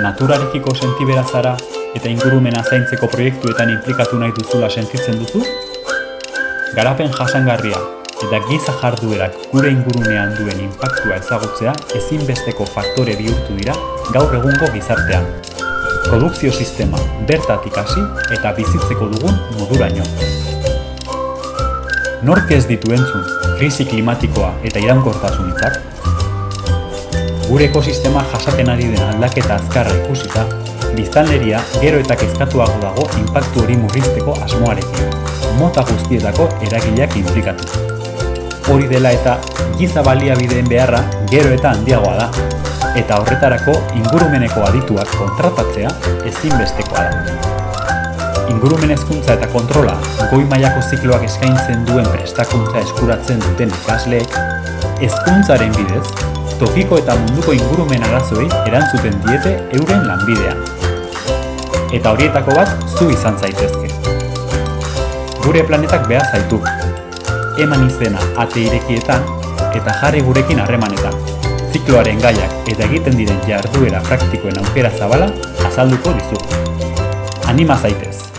naturarekiko sentibera zara eta ingurumena zaintzeko proiektuetan implikatu nahi duzula sentitzen duzu? Garapen jasangarria eta giza jarduerak gure ingurunean duen inpaktua ezagutzea ezinbesteko faktore bihurtu dira gaur egungo gizartean. Produkzio sistema bertatik hasi eta bizitzeko dugun moduraino. Nork ez ditu entzun, krisi klimatikoa eta iraunkortasun? Gure ekosistema jasaten ari den aldaketa azkarra ikusita, biztanleria gero eta kezkatuago dago inpaktu hori murrizteko asmoarekin, mota guztietako eragileak inplikatu. Hori dela eta giza baliabideen beharra gero eta handiagoa da, eta horretarako ingurumeneko adituak kontratatzea ezinbestekoa da. Ingurumen hezkuntza eta kontrola goi mailako zikloak eskaintzen duen prestakuntza eskuratzen duten ikasleek, hezkuntzaren bidez, tokiko eta munduko ingurumen arazoei erantzuten diete euren lanbidean. Eta horietako bat zu izan zaitezke. Gure planetak behar zaitu. Eman izena ate irekietan eta jarri gurekin harremanetan. Zikloaren gaiak eta egiten diren jarduera praktikoen aukera zabala azalduko dizugu. Anima zaitez!